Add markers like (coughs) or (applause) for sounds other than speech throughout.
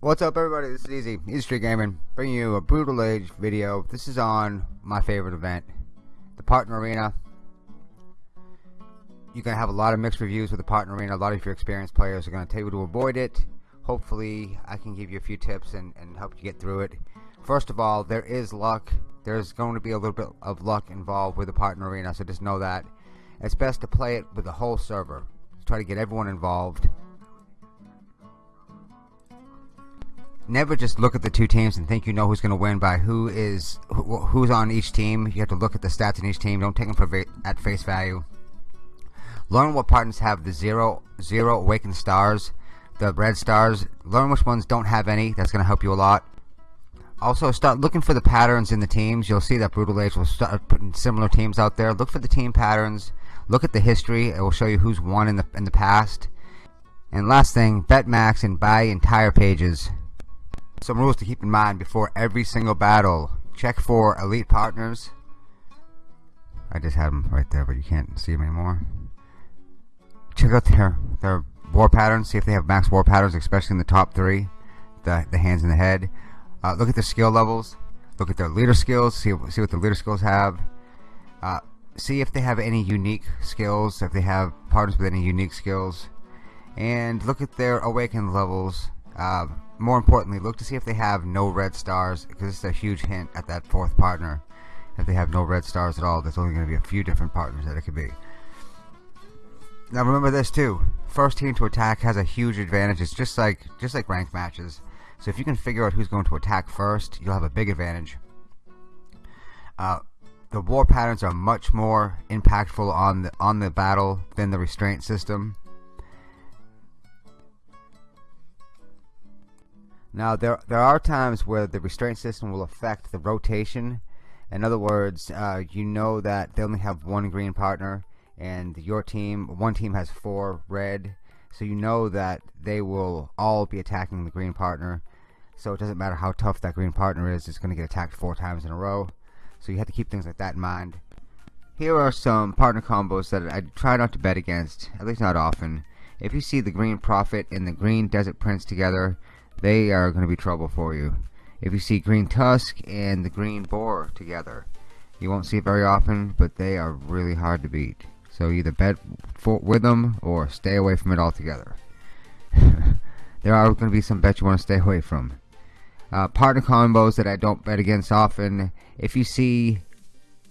What's up everybody, this is Easy, Easy Street Gaming, bringing you a Brutal Age video. This is on my favorite event, the Partner Arena. You're going to have a lot of mixed reviews with the Partner Arena. A lot of your experienced players are going to tell you to avoid it. Hopefully I can give you a few tips and, and help you get through it. First of all, there is luck. There's going to be a little bit of luck involved with the Partner Arena, so just know that. It's best to play it with the whole server. Try to get everyone involved. never just look at the two teams and think you know who's going to win by who is who, who's on each team. You have to look at the stats in each team. Don't take them for at face value. Learn what partners have the zero zero awakened stars, the red stars. Learn which ones don't have any. That's going to help you a lot. Also, start looking for the patterns in the teams. You'll see that Brutal Age will start putting similar teams out there. Look for the team patterns. Look at the history. It will show you who's won in the in the past. And last thing, bet max and buy entire pages. Some rules to keep in mind before every single battle. Check for elite partners. I just had them right there, but you can't see them anymore. Check out their their war patterns. See if they have max war patterns, especially in the top three, the the hands and the head. Uh, look at their skill levels. Look at their leader skills. See see what the leader skills have. Uh, see if they have any unique skills. If they have partners with any unique skills, and look at their awakened levels. Uh, more importantly, look to see if they have no red stars, because it's a huge hint at that fourth partner. If they have no red stars at all, there's only going to be a few different partners that it could be. Now remember this too. First team to attack has a huge advantage. It's just like just like ranked matches. So if you can figure out who's going to attack first, you'll have a big advantage. Uh, the war patterns are much more impactful on the on the battle than the restraint system. Now there there are times where the restraint system will affect the rotation. In other words, uh, you know that they only have one green partner, and your team, one team has four red, so you know that they will all be attacking the green partner. So it doesn't matter how tough that green partner is; it's going to get attacked four times in a row. So you have to keep things like that in mind. Here are some partner combos that I try not to bet against, at least not often. If you see the green prophet and the green desert prince together, they are going to be trouble for you. If you see green tusk and the green boar together, you won't see it very often, but they are really hard to beat. So either bet with them or stay away from it altogether. (laughs) there are going to be some bets you want to stay away from. Uh, partner combos that I don't bet against often. If you see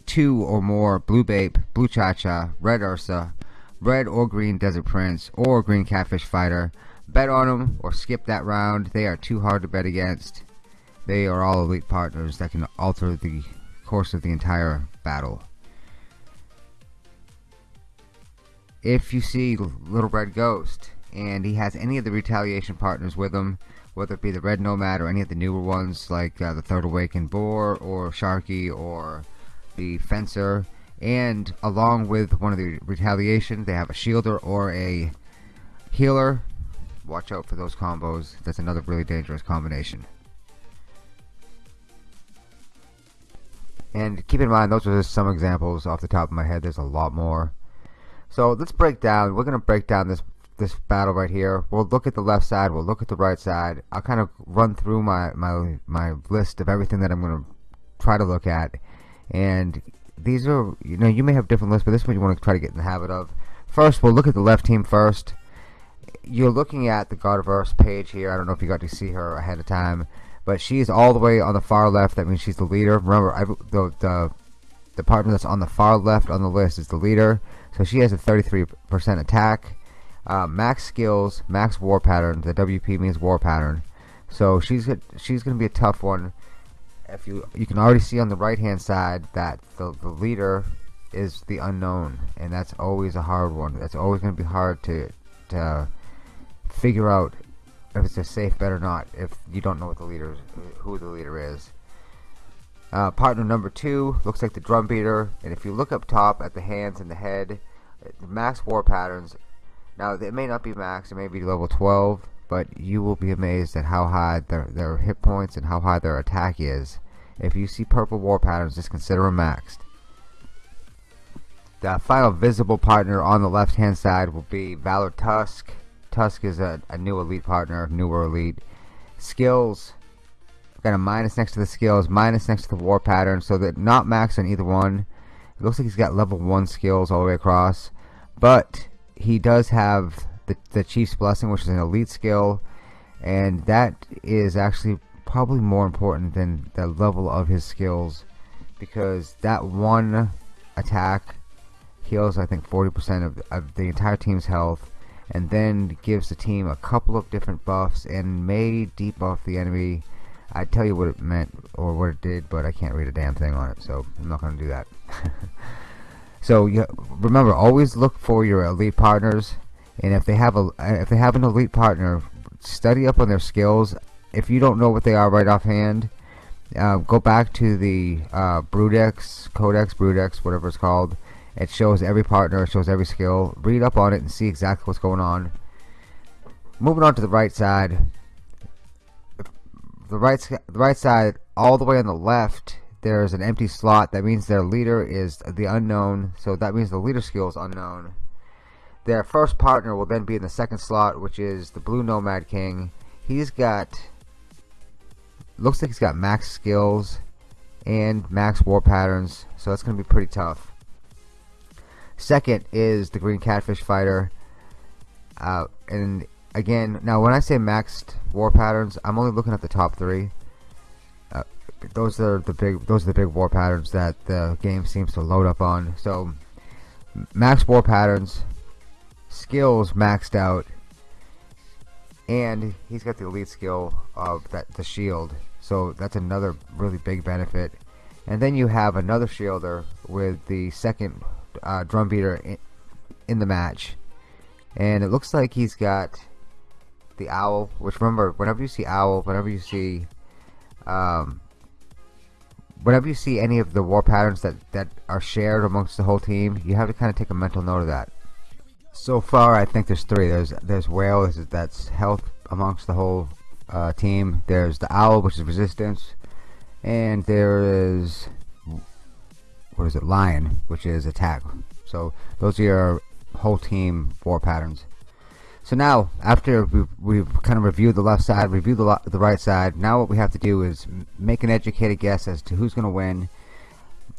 two or more blue bape, blue cha-cha, red ursa, red or green desert prince, or green catfish fighter, bet on them or skip that round. They are too hard to bet against. They are all elite partners that can alter the course of the entire battle. If you see Little Red Ghost and he has any of the retaliation partners with him, whether it be the Red Nomad or any of the newer ones like uh, the Third Awakened Boar or Sharky or the Fencer, and along with one of the retaliation, they have a Shielder or a Healer watch out for those combos. That's another really dangerous combination. And keep in mind, those are just some examples off the top of my head. There's a lot more. So let's break down. We're going to break down this this battle right here. We'll look at the left side. We'll look at the right side. I'll kind of run through my my my list of everything that I'm going to try to look at. And these are, you know, you may have different lists, but this is what you want to try to get in the habit of. First, we'll look at the left team first you're looking at the Gardeverse page here. I don't know if you got to see her ahead of time, but she's all the way on the far left. That means she's the leader. Remember, I, the, the the partner that's on the far left on the list is the leader. So she has a 33% attack, uh, max skills, max war pattern. The WP means war pattern. So she's she's going to be a tough one. If you you can already see on the right hand side that the the leader is the unknown, and that's always a hard one. That's always going to be hard to to figure out if it's a safe bet or not if you don't know what the leader who the leader is. Uh, partner number two looks like the drum beater, and if you look up top at the hands and the head, the max war patterns, Now, it may not be max, it may be level 12, but you will be amazed at how high their, their hit points and how high their attack is. If you see purple war patterns, just consider them maxed. The final visible partner on the left hand side will be Valor Tusk. Tusk is a, a new elite partner, newer elite. Skills, got a minus next to the skills, minus next to the war pattern, so that not max on either one. It looks like he's got level 1 skills all the way across, but he does have the, the Chief's Blessing, which is an elite skill, and that is actually probably more important than the level of his skills because that one attack heals I think 40% of, of the entire team's health and then gives the team a couple of different buffs and may debuff the enemy I'd tell you what it meant or what it did but I can't read a damn thing on it so I'm not going to do that (laughs) so you, remember always look for your elite partners and if they have a if they have an elite partner study up on their skills if you don't know what they are right offhand uh, go back to the uh, Brudex, Codex, Brudex, whatever it's called it shows every partner, it shows every skill. Read up on it and see exactly what's going on. Moving on to the right side. The right, the right side, all the way on the left, there's an empty slot. That means their leader is the unknown. So that means the leader skill is unknown. Their first partner will then be in the second slot, which is the Blue Nomad King. He's got, looks like he's got max skills and max war patterns. So that's going to be pretty tough. Second is the Green Catfish Fighter. Uh, and again, now when I say maxed war patterns, I'm only looking at the top three. Uh, those are the big those are the big war patterns that the game seems to load up on. So max war patterns, skills maxed out, and he's got the elite skill of that the shield. So that's another really big benefit. And then you have another shielder with the second uh, drum beater in, in the match. And it looks like he's got the owl, which remember, whenever you see owl, whenever you see, um, whenever you see any of the war patterns that, that are shared amongst the whole team, you have to kind of take a mental note of that. So far, I think there's three. There's there's whale, that's health amongst the whole uh, team. There's the owl, which is resistance, and there is what is it, lion, which is attack. So those are your whole team war patterns. So now, after we've, we've kind of reviewed the left side, reviewed the, the right side, now what we have to do is make an educated guess as to who's going to win.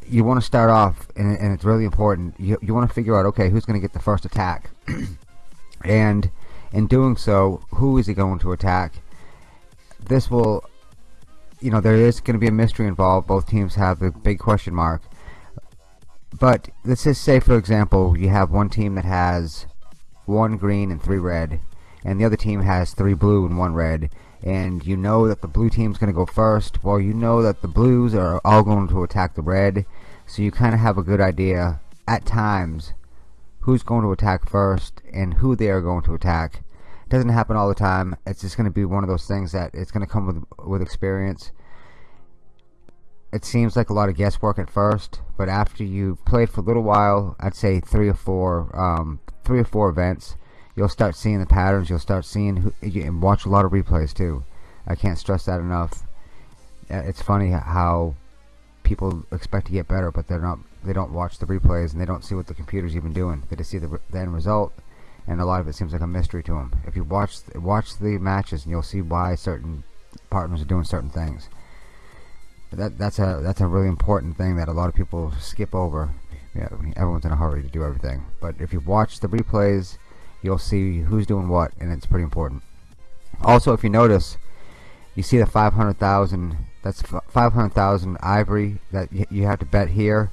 You want to start off, and, and it's really important, you, you want to figure out, okay, who's going to get the first attack. (clears throat) and in doing so, who is he going to attack? This will, you know, there is going to be a mystery involved. Both teams have a big question mark. But let's just say, for example, you have one team that has one green and three red, and the other team has three blue and one red, and you know that the blue team's going to go first. Well, you know that the blues are all going to attack the red, so you kind of have a good idea at times who's going to attack first and who they are going to attack. It doesn't happen all the time. It's just going to be one of those things that it's going to come with with experience it seems like a lot of guesswork at first, but after you play for a little while, I'd say three or four, um, three or four events, you'll start seeing the patterns. You'll start seeing who, and watch a lot of replays too. I can't stress that enough. Uh, it's funny how people expect to get better, but they're not. They don't watch the replays and they don't see what the computer's even doing. They just see the, the end result, and a lot of it seems like a mystery to them. If you watch watch the matches, and you'll see why certain partners are doing certain things that that's a that's a really important thing that a lot of people skip over. Yeah, everyone's in a hurry to do everything, but if you watch the replays, you'll see who's doing what, and it's pretty important. Also, if you notice, you see the 500,000. That's 500,000 ivory that you have to bet here.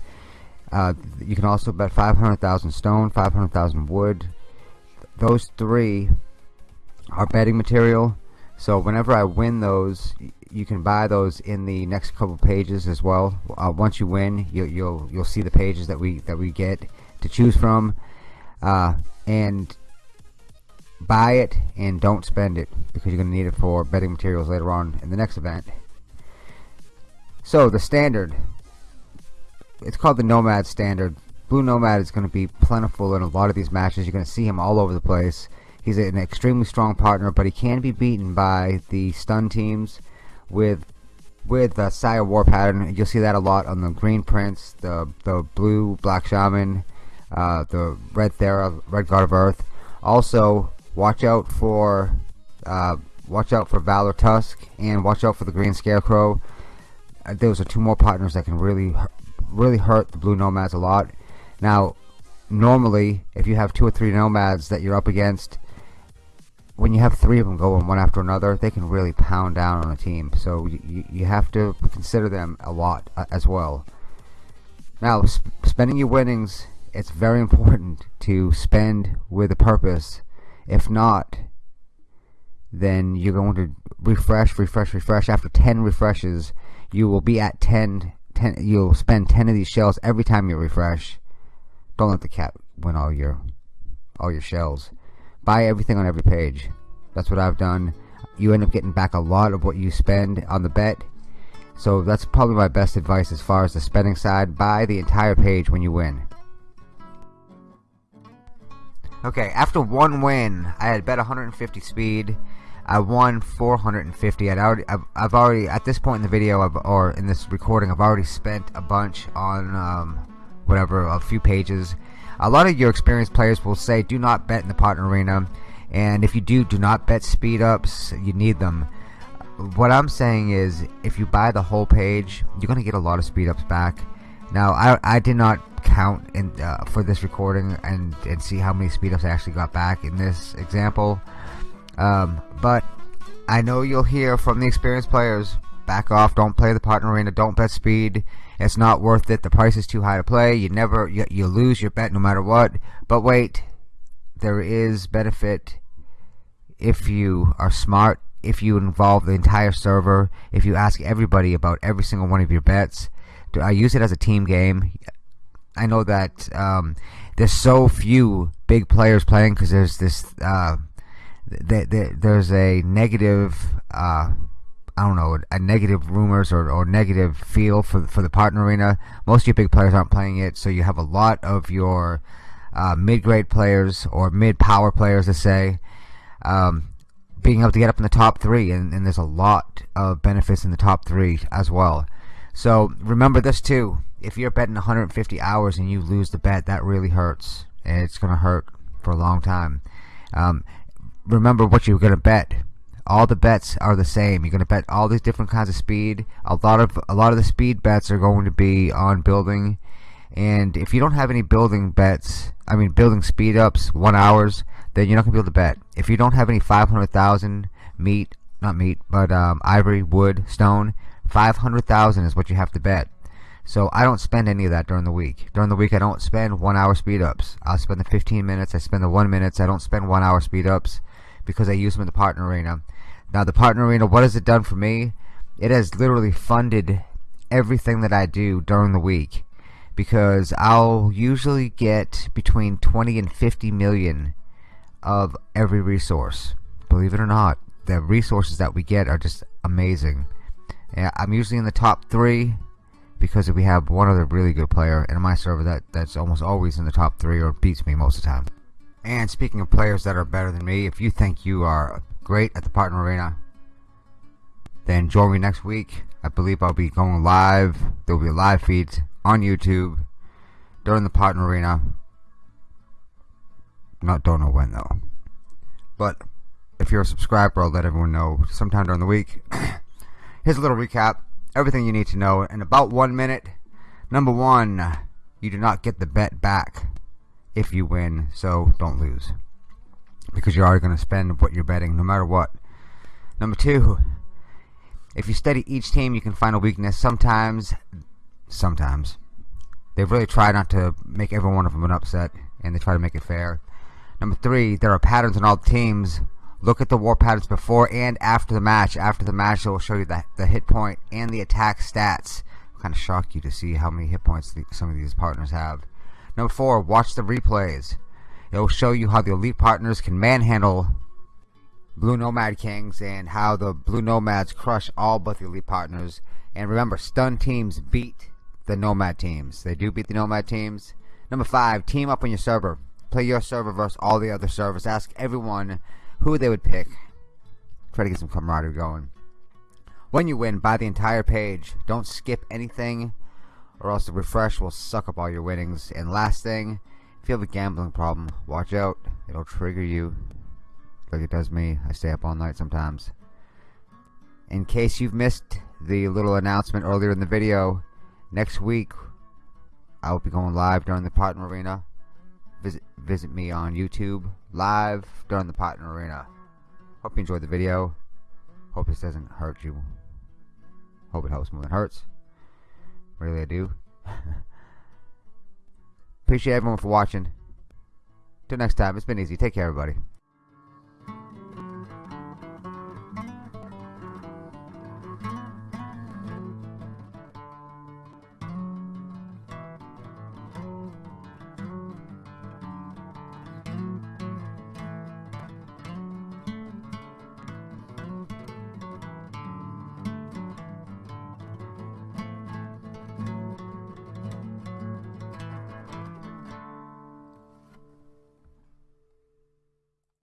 Uh, you can also bet 500,000 stone, 500,000 wood. Those three are betting material. So whenever I win those, you can buy those in the next couple pages as well. Uh, once you win, you, you'll you'll see the pages that we that we get to choose from, uh, and buy it and don't spend it because you're going to need it for betting materials later on in the next event. So the standard, it's called the Nomad Standard. Blue Nomad is going to be plentiful in a lot of these matches. You're going to see him all over the place. He's an extremely strong partner, but he can be beaten by the stun teams with with uh, Saya War Pattern. You'll see that a lot on the Green Prince, the the Blue Black Shaman, uh, the Red Thera, Red God of Earth. Also, watch out for uh, watch out for Valor Tusk and watch out for the Green Scarecrow. Uh, those are two more partners that can really really hurt the Blue Nomads a lot. Now, normally, if you have two or three Nomads that you're up against, when you have three of them going one after another, they can really pound down on a team. So you, you have to consider them a lot uh, as well. Now, sp spending your winnings, it's very important to spend with a purpose. If not, then you're going to refresh, refresh, refresh. After 10 refreshes, you will be at 10, 10 you'll spend 10 of these shells every time you refresh. Don't let the cat win all your all your shells buy everything on every page. That's what I've done. You end up getting back a lot of what you spend on the bet. So that's probably my best advice as far as the spending side. Buy the entire page when you win. Okay, after one win, I had bet 150 speed. I won 450. I'd already, I've, I've already, at this point in the video, I've, or in this recording, I've already spent a bunch on, um, whatever, a few pages a lot of your experienced players will say do not bet in the partner arena. And if you do do not bet speed ups. You need them. What I'm saying is if you buy the whole page you're gonna get a lot of speed ups back. Now I, I did not count in, uh, for this recording and, and see how many speed ups I actually got back in this example. Um, but I know you'll hear from the experienced players back off don't play the partner arena don't bet speed it's not worth it. The price is too high to play. You never you, you lose your bet no matter what. But wait, there is benefit if you are smart, if you involve the entire server, if you ask everybody about every single one of your bets. Do I use it as a team game. I know that um, there's so few big players playing because there's this uh, th th there's a negative uh, I don't know, a negative rumors or, or negative feel for for the partner arena. Most of your big players aren't playing it, so you have a lot of your uh, mid-grade players or mid-power players, to say, um, being able to get up in the top three, and, and there's a lot of benefits in the top three as well. So remember this too: if you're betting 150 hours and you lose the bet, that really hurts, and it's going to hurt for a long time. Um, remember what you're going to bet all the bets are the same. You're going to bet all these different kinds of speed. A lot of a lot of the speed bets are going to be on building. And if you don't have any building bets, I mean building speed ups, one hours, then you're not to be able to bet. If you don't have any 500,000 meat, not meat, but um, ivory, wood, stone, 500,000 is what you have to bet. So I don't spend any of that during the week. During the week I don't spend one hour speed ups. I'll spend the 15 minutes, I spend the one minutes, I don't spend one hour speed ups because I use them in the partner arena. Now, the partner arena, what has it done for me? It has literally funded everything that I do during the week because I'll usually get between 20 and 50 million of every resource. Believe it or not, the resources that we get are just amazing. And I'm usually in the top three because we have one other really good player in my server that, that's almost always in the top three or beats me most of the time. And speaking of players that are better than me, if you think you are great at the partner arena, then join me next week. I believe I'll be going live. There will be live feeds on YouTube during the partner arena. Not don't know when though. But if you're a subscriber, I'll let everyone know sometime during the week. (coughs) Here's a little recap. Everything you need to know in about one minute. Number one, you do not get the bet back if you win, so don't lose. Because you're already going to spend what you're betting no matter what. Number two, if you study each team, you can find a weakness. Sometimes, sometimes, they've really tried not to make every one of them an upset, and they try to make it fair. Number three, there are patterns in all teams. Look at the war patterns before and after the match. After the match, it will show you the, the hit point and the attack stats. Kind of shock you to see how many hit points the, some of these partners have. Number four, watch the replays. It will show you how the elite partners can manhandle Blue Nomad Kings and how the Blue Nomads crush all but the elite partners. And remember, stun teams beat the Nomad teams. They do beat the Nomad teams. Number five, team up on your server. Play your server versus all the other servers. Ask everyone who they would pick. Try to get some camaraderie going. When you win, buy the entire page. Don't skip anything, or else the refresh will suck up all your winnings. And last thing, if you have a gambling problem, watch out. It'll trigger you like it does me. I stay up all night sometimes. In case you've missed the little announcement earlier in the video, next week I will be going live during the Partner Arena. Visit visit me on YouTube live during the Partner Arena. Hope you enjoyed the video. Hope this doesn't hurt you. Hope it helps more than hurts. Really, I do. (laughs) Appreciate everyone for watching. Till next time, it's been easy. Take care, everybody.